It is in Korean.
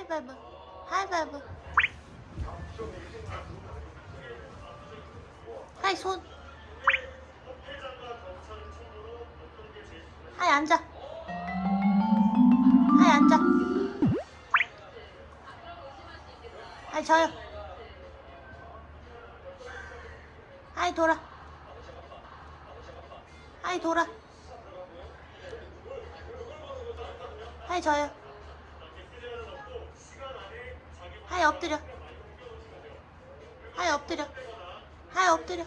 하이바이브 하이바이브 하이 손. 하이 앉아. 하이 앉아. 하이 저요. 하이 돌아. 하이 돌아. 하이 저요 하이 엎드려. 하이 엎드려. 하이 엎드려